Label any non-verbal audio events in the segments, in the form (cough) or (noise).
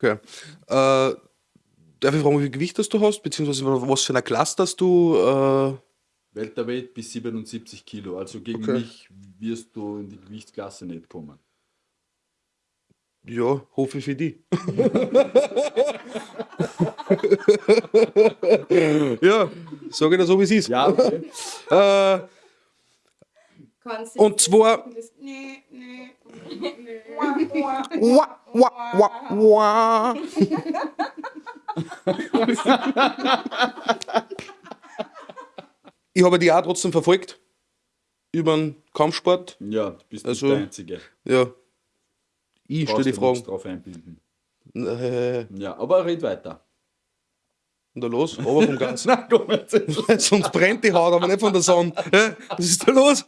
Okay. Äh, darf ich fragen, wie viel Gewicht das du hast, beziehungsweise was für eine Klasse das du. Äh, Welterweight bis 77 Kilo. Also gegen Okay. mich wirst du in die Gewichtsklasse nicht kommen. ja, hoffe ich für die. (laughs) ja, sage ich das so, wie es ist. Ja, okay. Äh, Und zwar- nee, nee. Wah, wah, wah, wah. ich habe die auch trotzdem verfolgt. Über den Kampfsport. ja du bist Also- nicht der Einzige. Ja. Ich stelle die Fragen. drauf einbilden. Äh, Ja, aber red weiter. und da los, aber vom Ganzen. (laughs) Na, komm jetzt. (laughs) Sonst brennt die Haut, aber nicht von der Sonne. Was ist da los?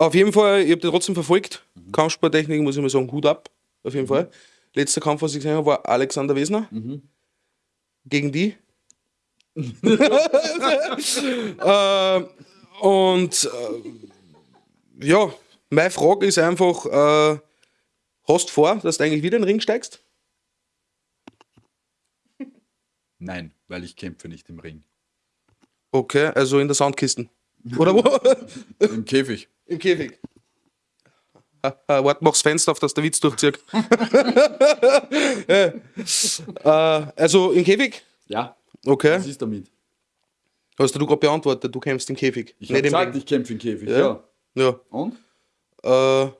Auf jeden Fall, ich habe den trotzdem verfolgt. Kampfsporttechnik, muss ich mal sagen, Hut ab. Auf jeden Fall. Letzter Kampf, was ich gesehen habe, war Alexander Wesner. Gegen die. (laughs) äh, und äh, ja, meine Frage ist einfach: äh, Hast du vor, dass du eigentlich wieder in den Ring steigst? Nein, weil ich kämpfe nicht im Ring. Okay, also in der Soundkisten. Oder wo? (laughs) Im Käfig. Im Käfig. Warte, mach's Fenster auf, dass der Witz durchzieht. ja. (laughs) äh, also im Käfig? Ja, Okay. was ist damit? Hast du gerade beantwortet, du kämpfst im Käfig. Ich habe gesagt, ich kämpfe im Käfig. Ja. Ja. Ja. Und? Äh,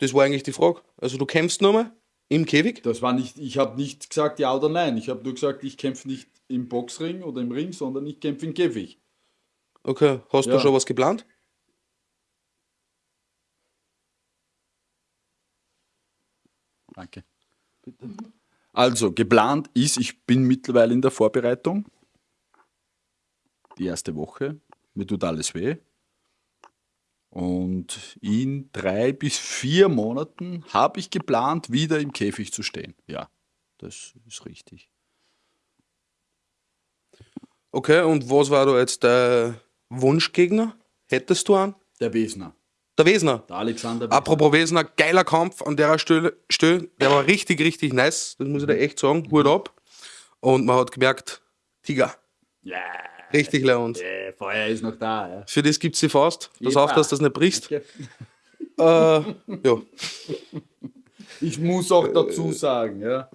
das war eigentlich die Frage. Also du kämpfst nochmal im Käfig? Das war nicht, ich habe nicht gesagt ja oder nein. Ich habe nur gesagt, ich kämpfe nicht im Boxring oder im Ring, sondern ich kämpfe im Käfig. Okay. Hast Ja. du schon was geplant? Danke. Also, geplant ist, ich bin mittlerweile in der Vorbereitung. Die erste Woche. Mir tut alles weh. Und in drei bis vier Monaten habe ich geplant, wieder im Käfig zu stehen. Ja, das ist richtig. Okay, und was war da jetzt der Wunschgegner? Hättest du einen? Der Wesner, Der Wesner. der Alexander Wesner. Apropos Wesner, geiler Kampf an der Stelle. Der war richtig, richtig nice. Das muss ich dir echt sagen. Hut ab. Und man hat gemerkt, Tiger. Ja, Richtig leund. äh, Feuer ist noch da. Ja. Für das gibt's die Faust. Pass auf, dass du das nicht brichst. (laughs) Äh, ja. Ich muss auch dazu sagen, ja.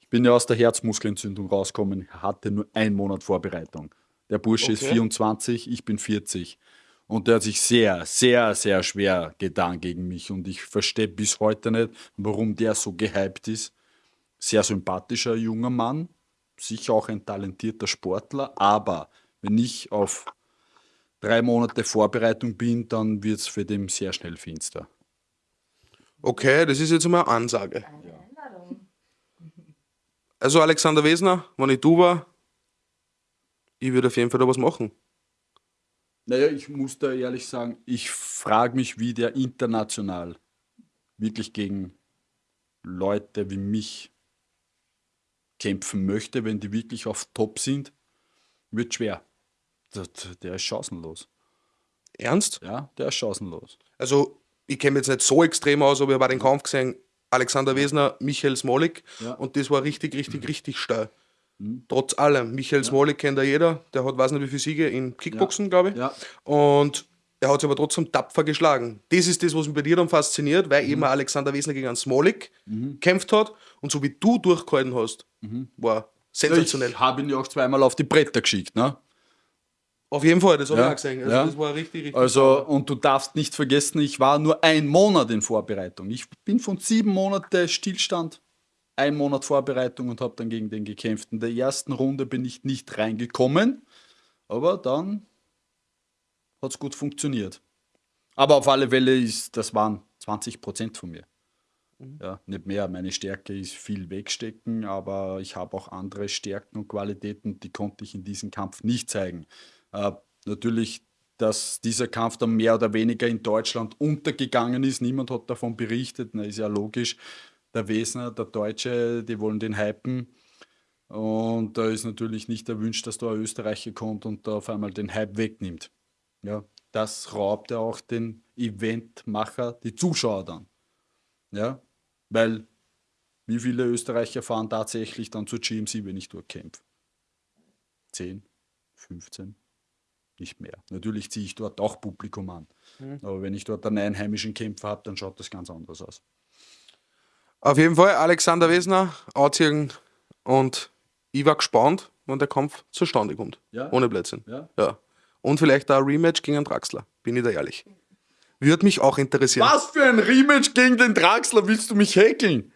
Ich bin ja aus der Herzmuskelentzündung rausgekommen, hatte nur einen Monat Vorbereitung. Der Bursche ist Okay. 24, ich bin 40. Und der hat sich sehr, sehr, sehr schwer getan gegen mich. Und ich verstehe bis heute nicht, warum der so gehypt ist. Sehr sympathischer junger Mann, sicher auch ein talentierter Sportler, aber wenn ich auf drei Monate Vorbereitung bin, dann wird es für den sehr schnell finster. Okay, das ist jetzt mal eine Ansage. Also Alexander Wesner, wenn ich du war, ich würde auf jeden Fall da was machen. Naja, ich muss da ehrlich sagen, ich frage mich, wie der international wirklich gegen Leute wie mich kämpfen möchte, wenn die wirklich auf Top sind. Wird schwer. Der, ist chancenlos. Ernst? Ja, der ist chancenlos. Also, ich kenne jetzt nicht so extrem aus, aber ich habe den Kampf gesehen, Alexander Wesner, Michael Smolik. Ja. Und das war richtig, richtig, richtig steil. Trotz allem. Michael Smolik kennt ja jeder. Der hat, weiß nicht wie viele Siege in Kickboxen, glaube ich. Ja. Und er hat sich aber trotzdem tapfer geschlagen. Das ist das, was mich bei dir dann fasziniert, weil eben ein Alexander Wesner gegen einen Smolik gekämpft hat. Und so wie du durchgehalten hast, war sensationell. Ich habe ihn ja auch zweimal auf die Bretter geschickt. Ne? Auf jeden Fall, das habe Ja. ich auch gesehen. Also, Ja. das war richtig, richtig. Also, und du darfst nicht vergessen, ich war nur ein Monat in Vorbereitung. Ich bin von sieben Monaten Stillstand, ein Monat Vorbereitung und habe dann gegen den gekämpft. In der ersten Runde bin ich nicht reingekommen, aber dann hat es gut funktioniert. Aber auf alle Fälle ist, das waren 20 Prozent von mir. Ja, nicht mehr. Meine Stärke ist viel wegstecken, aber ich habe auch andere Stärken und Qualitäten, die konnte ich in diesem Kampf nicht zeigen. Äh, natürlich, dass dieser Kampf dann mehr oder weniger in Deutschland untergegangen ist. Niemand hat davon berichtet. Na, ist ja logisch. Der Wesner, der Deutsche, die wollen den hypen. Und da ist natürlich nicht erwünscht, dass da ein Österreicher kommt und da auf einmal den Hype wegnimmt. Ja, das raubt ja auch den Eventmacher, die Zuschauer dann. Ja, Weil wie viele Österreicher fahren tatsächlich dann zur GMC, wenn ich dort kämpfe? 10, 15, nicht mehr. Natürlich ziehe ich dort auch Publikum an. Aber wenn ich dort einen einheimischen Kämpfer habe, dann schaut das ganz anders aus. Auf jeden Fall Alexander Wesner, anziehen und ich war gespannt, wann der Kampf zustande kommt. Ja. Ohne Blödsinn. Ja. ja. Und vielleicht auch ein Rematch gegen einen Draxler, bin ich da ehrlich. Würde mich auch interessieren. Was für ein Rematch gegen den Draxler willst du mich häkeln?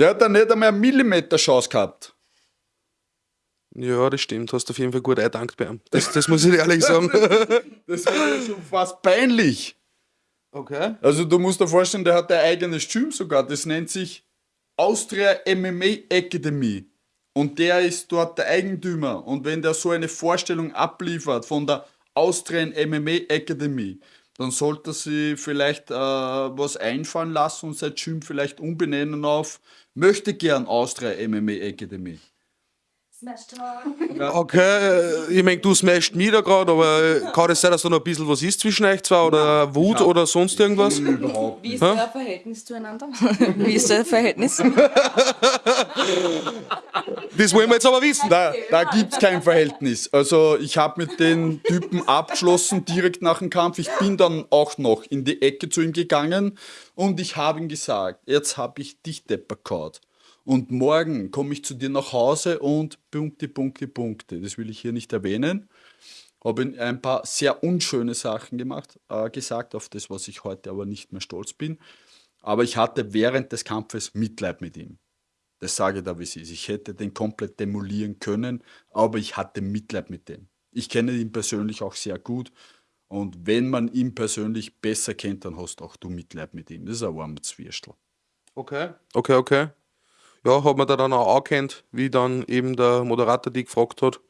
Der hat da nicht einmal eine Millimeter Chance gehabt. Ja, das stimmt. Hast auf jeden Fall gut eindankt bei ihm. Das, das muss ich dir ehrlich sagen. (laughs) Das war ja schon fast peinlich. Okay. Also du musst dir vorstellen, der hat ein eigenes Gym sogar. Das nennt sich Austria MMA Academy. Und der ist dort der Eigentümer. Und wenn der so eine Vorstellung abliefert von der Austrian MMA Academy, dann sollte sie vielleicht äh, was einfallen lassen und sein Gym vielleicht umbenennen auf möchte gern Austria MMA Academy. Okay, äh, ich meine, du smashst mich da gerade, aber äh, kann es sein, dass da noch ein bisschen was ist zwischen euch zwei oder Wut oder sonst irgendwas? Überhaupt Wie ist euer Verhältnis zueinander? (laughs) Wie ist euer Verhältnis? Das wollen wir jetzt aber wissen. Da, da gibt es kein Verhältnis. Also ich habe mit den Typen abgeschlossen direkt nach dem Kampf. Ich bin dann auch noch in die Ecke zu ihm gegangen und ich habe ihm gesagt, jetzt habe ich dich deppert und morgen komme ich zu dir nach Hause und Punkte, Punkte, Punkte. Das will ich hier nicht erwähnen. Habe ein paar sehr unschöne Sachen gemacht, äh, gesagt, auf das, was ich heute aber nicht mehr stolz bin. Aber ich hatte während des Kampfes Mitleid mit ihm. Das sage ich da, wie es ist. Ich hätte den komplett demolieren können, aber ich hatte Mitleid mit dem. Ich kenne ihn persönlich auch sehr gut. Und wenn man ihn persönlich besser kennt, dann hast auch du Mitleid mit ihm. Das ist ein warmer Zwierstel. Okay. Okay, okay. Ja, hat man da dann auch angekannt, wie dann eben der Moderator die gefragt hat.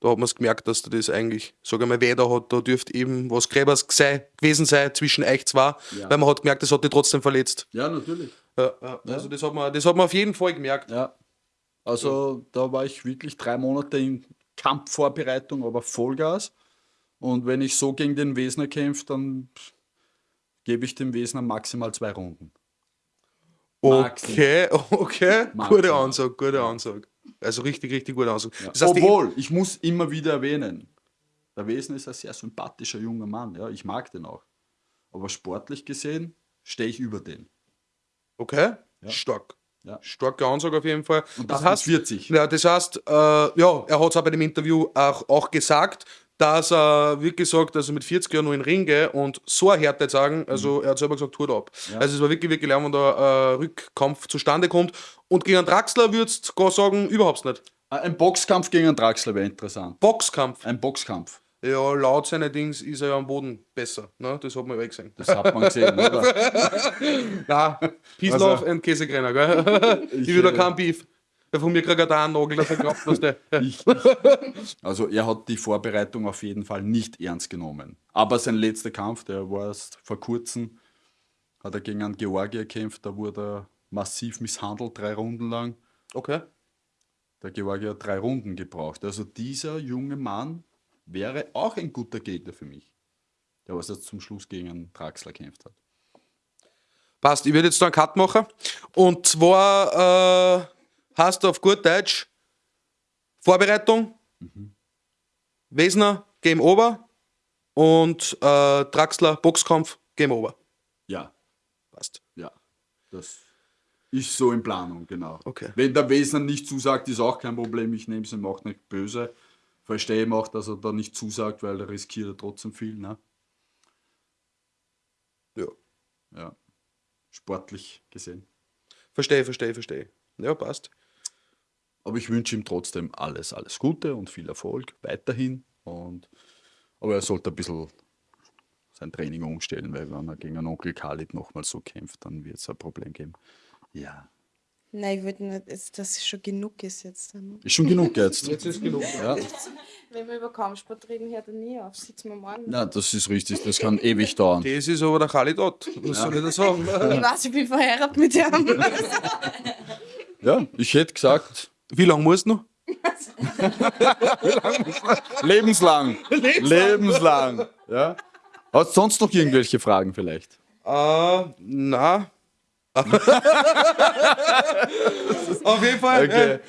Da hat man es gemerkt, dass da das eigentlich, sage ich mal, weder hat, da dürfte eben was Gräbers sei, gewesen sein zwischen euch zwei, Ja. weil man hat gemerkt, das hat die trotzdem verletzt. Ja, natürlich. Ja, ja. Also das hat, man, das hat man auf jeden Fall gemerkt. Ja. Also da war ich wirklich drei Monate in Kampfvorbereitung, aber Vollgas. Und wenn ich so gegen den Wesner kämpfe, dann gebe ich dem Wesner maximal zwei Runden. Okay, okay. Maximal. Gute Ansage, gute Ansage. Also richtig, richtig gute Ansage. Das heißt, Obwohl, ich muss immer wieder erwähnen, der Wesen ist ein sehr sympathischer junger Mann. Ja, ich mag den auch. Aber sportlich gesehen stehe ich über den. Okay, stark. Ja. Starke Ansage auf jeden Fall. Und das mit 40. Ja, das heißt, äh, ja, er hat es auch bei dem Interview auch, auch gesagt, dass er, wie gesagt, also mit 40 Jahren nur in den Ring geht und so eine Härte sagen, also er hat selber gesagt, Hut ab. Mhm. Ja. Also es war wirklich, wirklich lang, wenn da ein Rückkampf zustande kommt. Und gegen einen Draxler würdest du gar sagen, überhaupt nicht. Äh, Ein Boxkampf gegen einen Draxler wäre interessant. Boxkampf. Ein Boxkampf. Ja, laut seinen Dings ist er ja am Boden besser. Ne? Das hat man ja eh gesehen. Das hat man gesehen, oder? (laughs) Nein, Peace, Also- Love and Käsekrenner, gell? (laughs) Ich, will da äh, kein Beef. Der von mir kriegt er da einen Nagel, der verkauft was (laughs) der. Ich, also er hat die Vorbereitung auf jeden Fall nicht ernst genommen. Aber sein letzter Kampf, der war erst vor kurzem, hat er gegen einen Georgier gekämpft, da wurde er massiv misshandelt, drei Runden lang. Okay. Der Georgier hat drei Runden gebraucht. Also dieser junge Mann wäre auch ein guter Gegner für mich. Der was jetzt zum Schluss gegen einen Draxler kämpft hat. Passt, ich werde jetzt da einen Cut machen. Und zwar äh, hast du auf gut Deutsch Vorbereitung, Wesner, Game Over und äh, Draxler, Boxkampf, Game Over. Ja, Passt. ja. Das ist so in Planung, genau. Okay. Wenn der Wesner nicht zusagt, ist auch kein Problem. Ich nehme es ihm auch nicht böse. Verstehe ihm auch, dass er da nicht zusagt, weil er riskiert er trotzdem viel. Ne? Ja. Ja. Sportlich gesehen. Verstehe, verstehe, verstehe. Ja, passt. Aber ich wünsche ihm trotzdem alles, alles Gute und viel Erfolg weiterhin. Und, aber er sollte ein bisschen sein Training umstellen, weil wenn er gegen einen Onkel Khalid nochmal so kämpft, dann wird es ein Problem geben. Ja. Nein, ich würde nicht, dass das schon genug ist jetzt. Ist schon genug jetzt. (laughs) Jetzt ist genug. Ja. Wenn wir über Kampfsport reden, hört er nie auf. Sitzen wir morgen. Na, das ist richtig, das kann ewig dauern. Das ist aber der Khalidot. Was soll ich da sagen? Ich weiß, ich bin verheiratet mit ihm. Ja, ich hätte gesagt, Wie lange musst du noch? (laughs) lebenslang. lebenslang. Ja. Hast du sonst noch irgendwelche Fragen vielleicht? Äh, na, (laughs) Auf jeden Fall. Okay.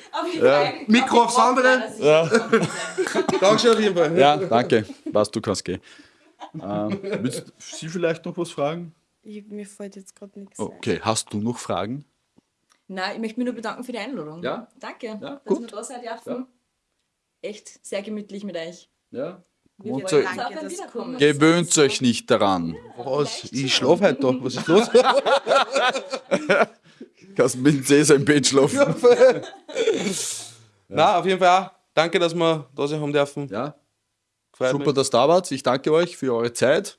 äh, Mikro aufs andere. (laughs) Dankeschön auf jeden Fall. Ja, danke. Was, du kannst gehen. Ähm, willst Sie vielleicht noch was fragen? Ich, mir fällt jetzt gerade nichts Okay, hast du noch Fragen? Nein, ich möchte mich nur bedanken für die Einladung. Ja? Danke, Ja, dass gut. wir da sein dürfen. Ja. Echt sehr gemütlich mit euch. Ja. Du Wiederkommen. Gewöhnt euch nicht daran. Was? Ich schlafe heute da. Was ist los? (laughs) Kannst mit dem Cäsar im Bett schlafen. (laughs) Na, auf jeden Fall auch. Danke, dass wir da sein haben dürfen. Ja, super, mir. dass ihr da wart. Ich danke euch für eure Zeit.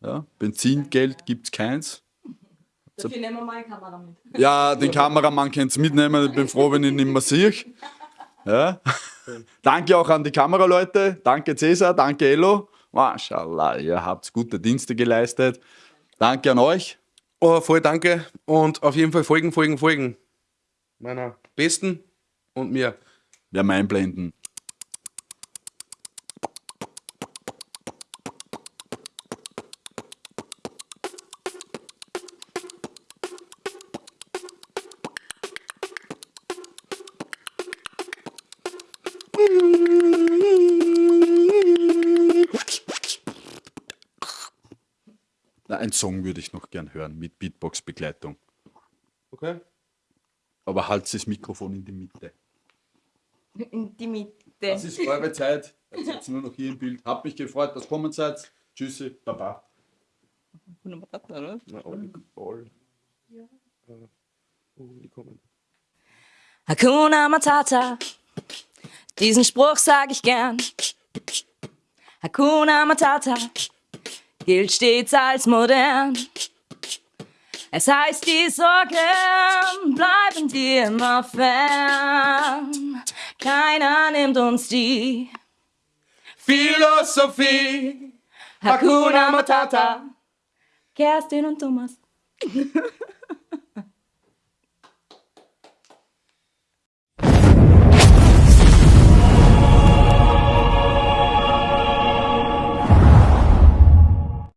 Ja, Benzingeld gibt es keins. Dafür nehmen wir mal eine Kamera mit. Ja, den Kameramann könnt ihr mitnehmen. Ich bin froh, wenn ich ihn nicht mehr sehe. Ja. (laughs) Danke auch an die Kameraleute. Danke Cäsar, danke Elo. Mashallah, ihr habt gute Dienste geleistet. Danke an euch. Oh, voll danke. Und auf jeden Fall folgen, folgen, folgen. Meiner Besten und mir. Wir haben einblenden. Na, ein Song würde ich noch gern hören mit Beatbox-Begleitung. Okay? Aber halt das Mikrofon in die Mitte. In die Mitte. Das ist eure Zeit. Jetzt seid nur noch hier im Bild. Hab mich gefreut, dass ihr kommen seid. Tschüssi, Baba. Na, alle, alle. Ja. Oh, die kommen. Hakuna Matata, diesen Spruch sag ich gern. Hakuna Matata gilt stets als modern. Es heißt, die Sorgen bleiben dir immer fern. Keiner nimmt uns die Philosophie. Hakuna Matata. Kerstin und Thomas. (laughs)